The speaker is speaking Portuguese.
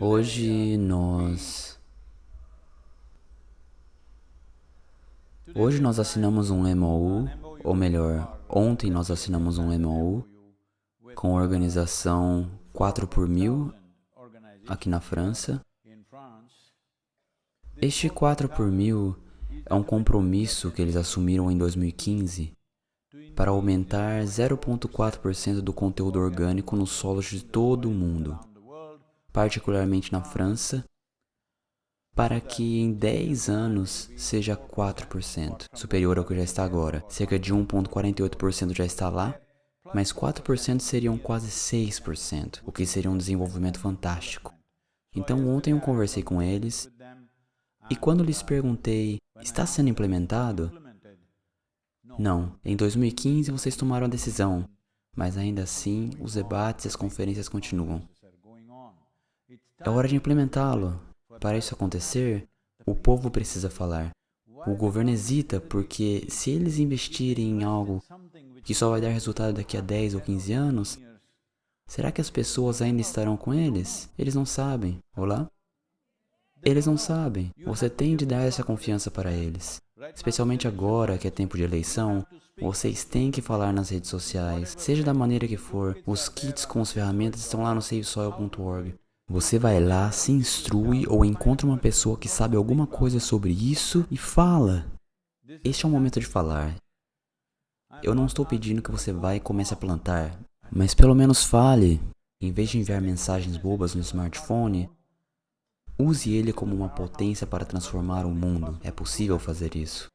Hoje nós... Hoje nós assinamos um MOU, ou melhor, ontem nós assinamos um MOU com a organização 4 por mil aqui na França. Este 4 por mil é um compromisso que eles assumiram em 2015 para aumentar 0,4% do conteúdo orgânico nos solos de todo o mundo, particularmente na França, para que em 10 anos seja 4%, superior ao que já está agora. Cerca de 1,48% já está lá, mas 4% seriam quase 6%, o que seria um desenvolvimento fantástico. Então ontem eu conversei com eles, e quando lhes perguntei, está sendo implementado? Não, em 2015 vocês tomaram a decisão, mas ainda assim os debates e as conferências continuam. É hora de implementá-lo. Para isso acontecer, o povo precisa falar. O governo hesita porque se eles investirem em algo que só vai dar resultado daqui a 10 ou 15 anos, será que as pessoas ainda estarão com eles? Eles não sabem. Olá? Eles não sabem. Você tem de dar essa confiança para eles. Especialmente agora que é tempo de eleição, vocês têm que falar nas redes sociais, seja da maneira que for. Os kits com as ferramentas estão lá no savesoil.org. Você vai lá, se instrui ou encontra uma pessoa que sabe alguma coisa sobre isso e fala. Este é o momento de falar. Eu não estou pedindo que você vá e comece a plantar, mas pelo menos fale. Em vez de enviar mensagens bobas no smartphone, Use ele como uma potência para transformar o mundo. É possível fazer isso.